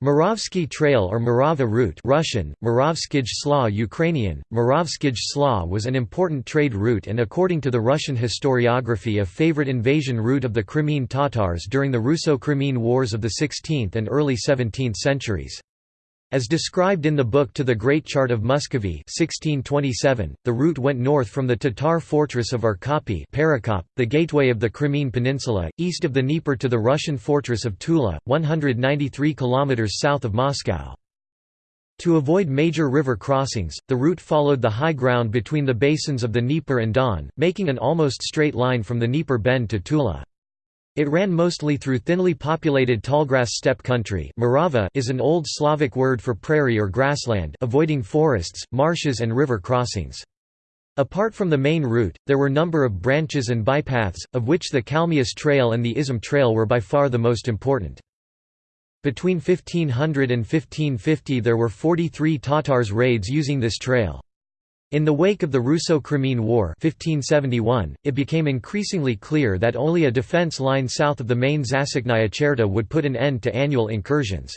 Muravsky Trail or Morava route Russian, Moravskij Ukrainian, Moravskij Sla was an important trade route and according to the Russian historiography a favorite invasion route of the Crimean Tatars during the Russo-Crimean Wars of the 16th and early 17th centuries. As described in the book To the Great Chart of Muscovy 1627, the route went north from the Tatar fortress of Or Qapı the gateway of the Crimean Peninsula, east of the Dnieper to the Russian fortress of Tula, 193 km south of Moscow. To avoid major river crossings, the route followed the high ground between the basins of the Dnieper and Don, making an almost straight line from the Dnieper bend to Tula. It ran mostly through thinly populated tallgrass steppe country Murava is an Old Slavic word for prairie or grassland avoiding forests, marshes and river crossings. Apart from the main route, there were number of branches and bypaths, of which the Kalmius Trail and the Izyum Trail were by far the most important. Between 1500 and 1550 there were 43 Tatars raids using this trail. In the wake of the Russo-Crimean War 1571, it became increasingly clear that only a defence line south of the main Zasechnaya Cherta would put an end to annual incursions.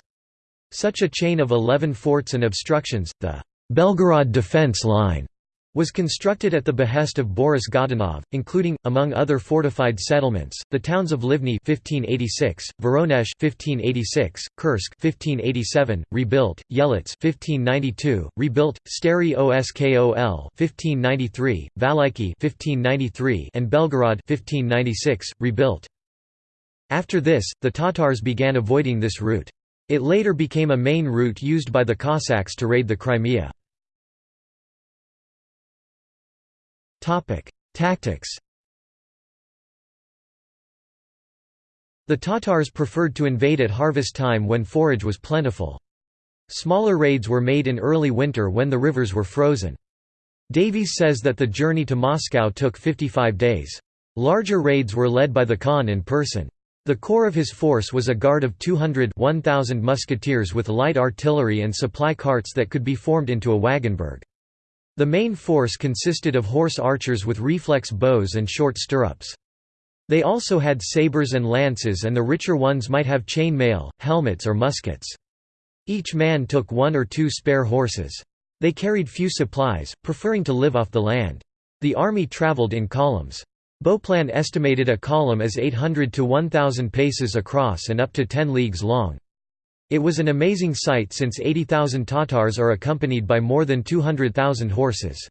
Such a chain of eleven forts and obstructions, the Belgorod Defence Line, was constructed at the behest of Boris Godunov, including, among other fortified settlements, the towns of Livny 1586, Voronezh 1586, Kursk 1587, rebuilt, Yelets 1592, rebuilt, Stary Oskol 1593, Valuyki 1593, and Belgorod 1596, rebuilt. After this, the Tatars began avoiding this route. It later became a main route used by the Cossacks to raid the Crimea. Tactics The Tatars preferred to invade at harvest time when forage was plentiful. Smaller raids were made in early winter when the rivers were frozen. Davies says that the journey to Moscow took 55 days. Larger raids were led by the Khan in person. The core of his force was a guard of 200 1,000 musketeers with light artillery and supply carts that could be formed into a wagonburg. The main force consisted of horse archers with reflex bows and short stirrups. They also had sabres and lances and the richer ones might have chain mail, helmets or muskets. Each man took one or two spare horses. They carried few supplies, preferring to live off the land. The army travelled in columns. Beauplan estimated a column as 800 to 1,000 paces across and up to 10 leagues long. It was an amazing sight since 80,000 Tatars are accompanied by more than 200,000 horses.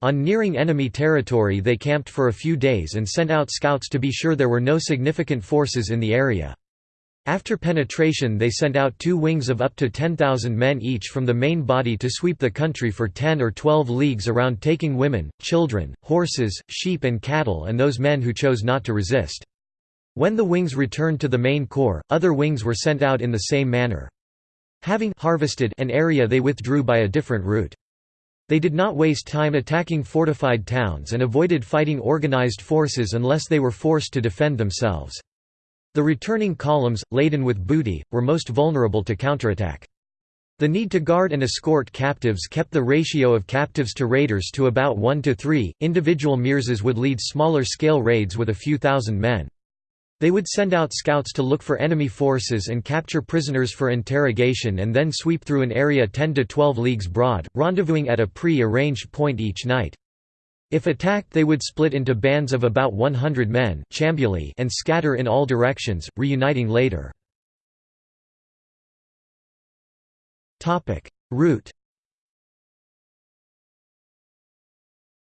On nearing enemy territory they camped for a few days and sent out scouts to be sure there were no significant forces in the area. After penetration they sent out two wings of up to 10,000 men each from the main body to sweep the country for 10 or 12 leagues around taking women, children, horses, sheep and cattle and those men who chose not to resist. When the wings returned to the main corps, other wings were sent out in the same manner. Having harvested an area they withdrew by a different route. They did not waste time attacking fortified towns and avoided fighting organized forces unless they were forced to defend themselves. The returning columns, laden with booty, were most vulnerable to counterattack. The need to guard and escort captives kept the ratio of captives to raiders to about 1 to 3. Individual mirzas would lead smaller scale raids with a few thousand men. They would send out scouts to look for enemy forces and capture prisoners for interrogation and then sweep through an area 10 to 12 leagues broad, rendezvousing at a pre-arranged point each night. If attacked they would split into bands of about 100 men and scatter in all directions, reuniting later. Route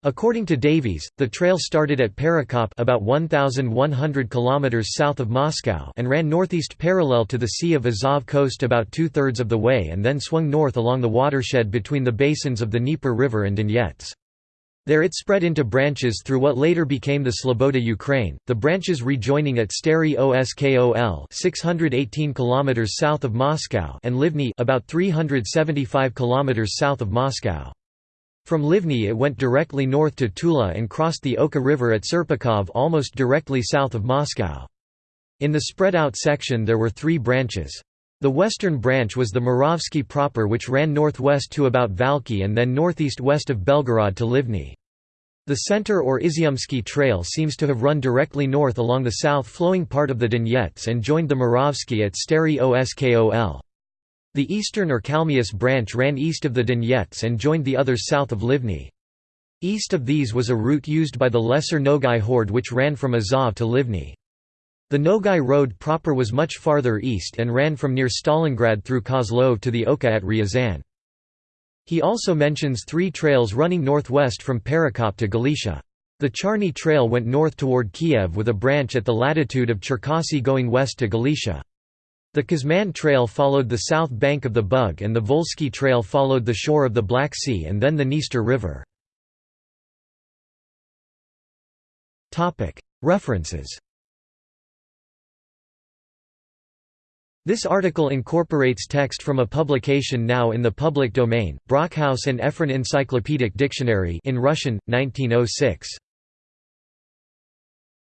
According to Davies, the trail started at Perekop about 1,100 km south of Moscow and ran northeast parallel to the Sea of Azov coast about two-thirds of the way and then swung north along the watershed between the basins of the Dnieper River and Donets. There it spread into branches through what later became the Sloboda Ukraine, the branches rejoining at Stary Oskol 618 km south of Moscow and Livny about 375 km south of Moscow. From Livny it went directly north to Tula and crossed the Oka River at Serpukhov almost directly south of Moscow. In the spread-out section there were three branches. The western branch was the Muravsky proper which ran northwest to about Valki and then northeast-west of Belgorod to Livny. The center or Izyumsky Trail seems to have run directly north along the south-flowing part of the Donets and joined the Muravsky at Stary Oskol. The eastern or Kalmius branch ran east of the Donets and joined the others south of Livny. East of these was a route used by the Lesser Nogai horde which ran from Azov to Livny. The Nogai road proper was much farther east and ran from near Stalingrad through Kozlov to the Oka at Ryazan. He also mentions three trails running northwest from Perekop to Galicia. The Charny Trail went north toward Kiev with a branch at the latitude of Cherkasy going west to Galicia. The Kazman Trail followed the south bank of the Bug and the Volsky Trail followed the shore of the Black Sea and then the Dniester River. References This article incorporates text from a publication now in the public domain, Brockhaus and Ephron Encyclopedic Dictionary in Russian, 1906.